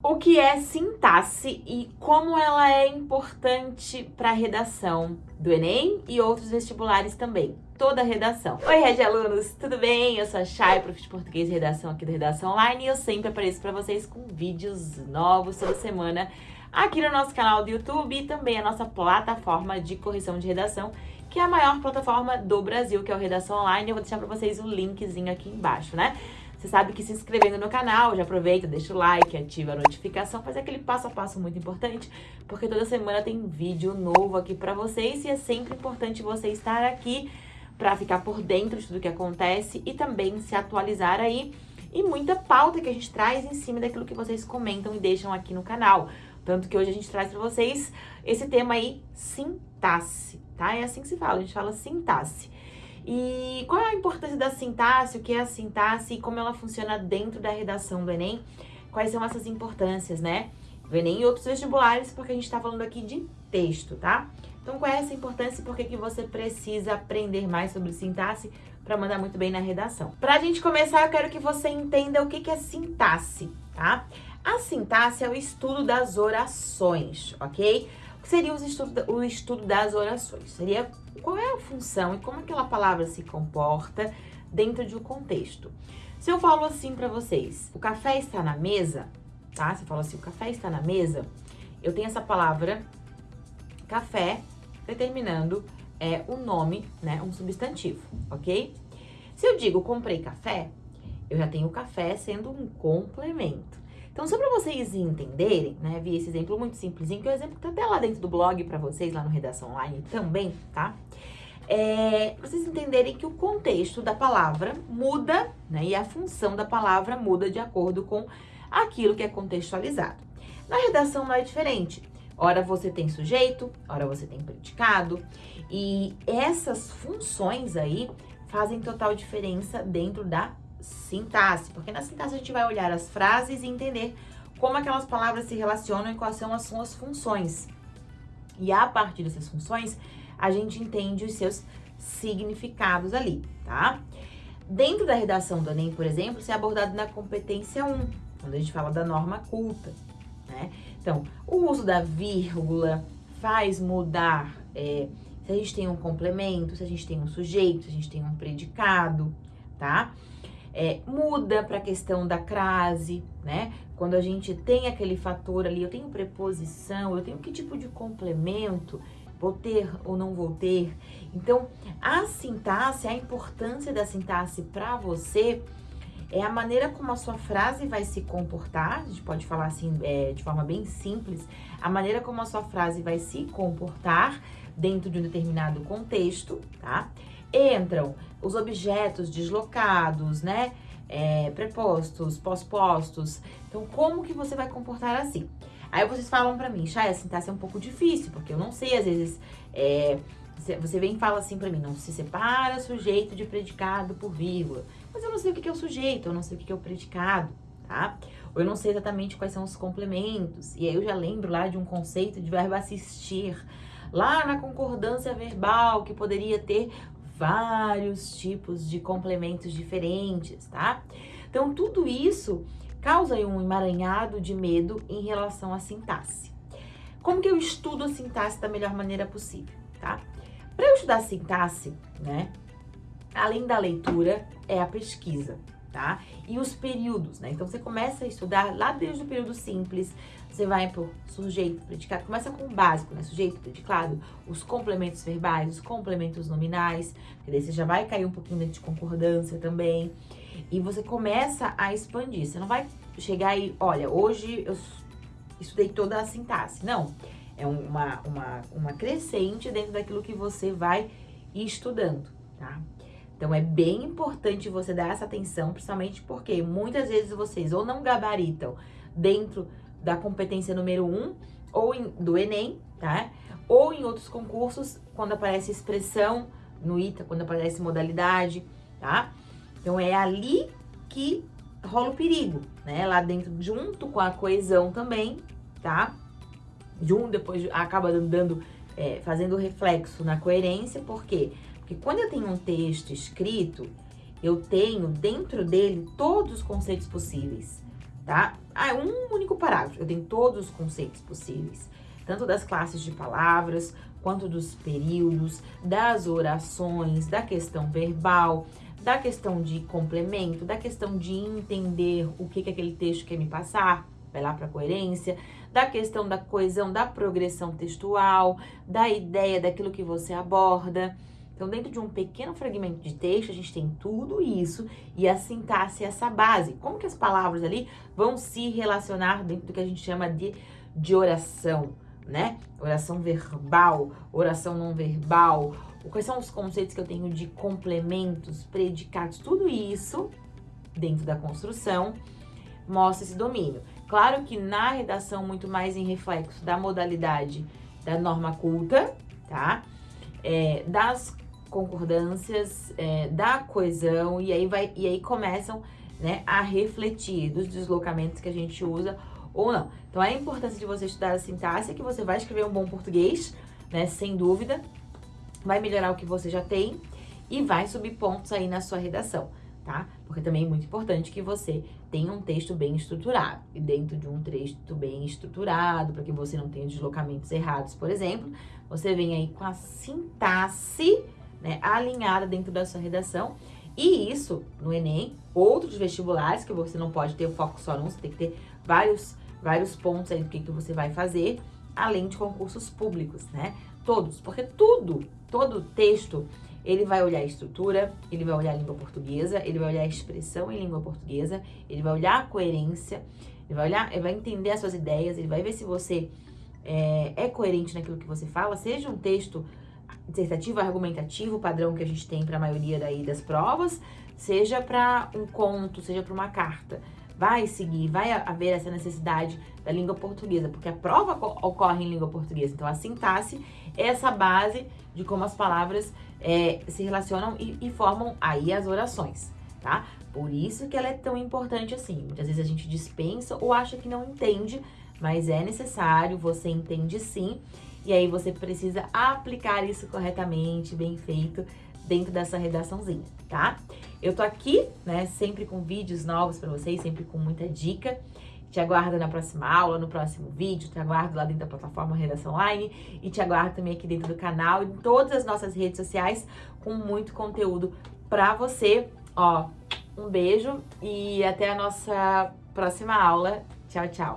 O que é sintaxe e como ela é importante para a redação do Enem e outros vestibulares também. Toda a redação. Oi, Rede Alunos, tudo bem? Eu sou a Chay, prof de português e redação aqui do Redação Online e eu sempre apareço para vocês com vídeos novos toda semana aqui no nosso canal do YouTube e também a nossa plataforma de correção de redação, que é a maior plataforma do Brasil, que é o Redação Online. Eu vou deixar para vocês o linkzinho aqui embaixo, né? Você sabe que se inscrevendo no canal, já aproveita, deixa o like, ativa a notificação, faz aquele passo a passo muito importante, porque toda semana tem vídeo novo aqui pra vocês e é sempre importante você estar aqui para ficar por dentro de tudo que acontece e também se atualizar aí e muita pauta que a gente traz em cima daquilo que vocês comentam e deixam aqui no canal. Tanto que hoje a gente traz para vocês esse tema aí, sintaxe, tá? É assim que se fala, a gente fala sintaxe. E qual é a importância da sintaxe, o que é a sintaxe e como ela funciona dentro da redação do Enem? Quais são essas importâncias, né? Do Enem e outros vestibulares, porque a gente está falando aqui de texto, tá? Então, qual é essa importância e por que, que você precisa aprender mais sobre sintaxe para mandar muito bem na redação? Para a gente começar, eu quero que você entenda o que, que é sintaxe, tá? A sintaxe é o estudo das orações, ok? O que seria o estudo, o estudo das orações? Seria qual é a função e como aquela palavra se comporta dentro de um contexto. Se eu falo assim para vocês, o café está na mesa, tá? Se eu falo assim, o café está na mesa, eu tenho essa palavra café determinando é, um nome, né, um substantivo, ok? Se eu digo comprei café, eu já tenho o café sendo um complemento. Então, só para vocês entenderem, né, vi esse exemplo muito simplesinho, que é o exemplo que tá até lá dentro do blog para vocês, lá no Redação Online também, tá? É, vocês entenderem que o contexto da palavra muda, né, e a função da palavra muda de acordo com aquilo que é contextualizado. Na redação não é diferente. Ora você tem sujeito, ora você tem predicado, e essas funções aí fazem total diferença dentro da sintaxe, porque na sintaxe a gente vai olhar as frases e entender como aquelas palavras se relacionam e quais são as suas funções. E a partir dessas funções, a gente entende os seus significados ali, tá? Dentro da redação do Enem, por exemplo, isso é abordado na competência 1, quando a gente fala da norma culta, né? Então, o uso da vírgula faz mudar é, se a gente tem um complemento, se a gente tem um sujeito, se a gente tem um predicado, tá? É, muda para a questão da crase, né? Quando a gente tem aquele fator ali, eu tenho preposição, eu tenho que tipo de complemento, vou ter ou não vou ter. Então, a sintaxe, a importância da sintaxe para você é a maneira como a sua frase vai se comportar, a gente pode falar assim é, de forma bem simples, a maneira como a sua frase vai se comportar dentro de um determinado contexto, tá? Entram os objetos deslocados, né? É, prepostos, pós-postos. Então, como que você vai comportar assim? Aí vocês falam pra mim, Chay, a sintaxe é um pouco difícil, porque eu não sei, às vezes, é, você vem e fala assim pra mim, não se separa sujeito de predicado por vírgula. Mas eu não sei o que é o sujeito, eu não sei o que é o predicado, tá? Ou eu não sei exatamente quais são os complementos. E aí eu já lembro lá de um conceito de verbo assistir, lá na concordância verbal, que poderia ter vários tipos de complementos diferentes, tá? Então, tudo isso causa um emaranhado de medo em relação à sintaxe. Como que eu estudo a sintaxe da melhor maneira possível, tá? Para eu estudar a sintaxe, né, além da leitura, é a pesquisa tá? E os períodos, né? Então, você começa a estudar lá desde o período simples, você vai por sujeito, predicado, começa com o básico, né? Sujeito, predicado, os complementos verbais, os complementos nominais, que daí você já vai cair um pouquinho dentro de concordância também. E você começa a expandir, você não vai chegar aí, olha, hoje eu estudei toda a sintaxe. Não, é uma, uma, uma crescente dentro daquilo que você vai estudando, tá? Então, é bem importante você dar essa atenção, principalmente porque muitas vezes vocês ou não gabaritam dentro da competência número 1, um, ou em, do Enem, tá? Ou em outros concursos, quando aparece expressão no ITA, quando aparece modalidade, tá? Então, é ali que rola o perigo, né? Lá dentro, junto com a coesão também, tá? Junto, depois acaba dando, é, fazendo reflexo na coerência, por quê? Porque quando eu tenho um texto escrito, eu tenho dentro dele todos os conceitos possíveis, tá? Ah, um único parágrafo. Eu tenho todos os conceitos possíveis, tanto das classes de palavras, quanto dos períodos, das orações, da questão verbal, da questão de complemento, da questão de entender o que, que aquele texto quer me passar, vai lá para coerência, da questão da coesão, da progressão textual, da ideia daquilo que você aborda. Então, dentro de um pequeno fragmento de texto, a gente tem tudo isso e a sintaxe, essa base. Como que as palavras ali vão se relacionar dentro do que a gente chama de, de oração, né? Oração verbal, oração não verbal. Quais são os conceitos que eu tenho de complementos, predicados, tudo isso dentro da construção mostra esse domínio. Claro que na redação, muito mais em reflexo da modalidade da norma culta, tá? É, das concordâncias, é, da coesão, e aí, vai, e aí começam né, a refletir dos deslocamentos que a gente usa ou não. Então, a importância de você estudar a sintaxe é que você vai escrever um bom português, né, sem dúvida, vai melhorar o que você já tem e vai subir pontos aí na sua redação, tá? Porque também é muito importante que você tenha um texto bem estruturado. E dentro de um texto bem estruturado, para que você não tenha deslocamentos errados, por exemplo, você vem aí com a sintaxe né, alinhada dentro da sua redação. E isso, no Enem, outros vestibulares, que você não pode ter o foco só num, você tem que ter vários, vários pontos aí do que, que você vai fazer, além de concursos públicos, né? Todos, porque tudo, todo texto, ele vai olhar a estrutura, ele vai olhar a língua portuguesa, ele vai olhar a expressão em língua portuguesa, ele vai olhar a coerência, ele vai olhar, ele vai entender as suas ideias, ele vai ver se você é, é coerente naquilo que você fala, seja um texto dissertativo, argumentativo, padrão que a gente tem para a maioria daí das provas, seja para um conto, seja para uma carta. Vai seguir, vai haver essa necessidade da língua portuguesa, porque a prova ocorre em língua portuguesa. Então, a sintaxe é essa base de como as palavras é, se relacionam e, e formam aí as orações, tá? Por isso que ela é tão importante assim. Muitas vezes a gente dispensa ou acha que não entende, mas é necessário, você entende sim. E aí você precisa aplicar isso corretamente, bem feito, dentro dessa redaçãozinha, tá? Eu tô aqui, né, sempre com vídeos novos para vocês, sempre com muita dica. Te aguardo na próxima aula, no próximo vídeo, te aguardo lá dentro da plataforma Redação Online e te aguardo também aqui dentro do canal e em todas as nossas redes sociais com muito conteúdo para você. Ó, um beijo e até a nossa próxima aula. Tchau, tchau!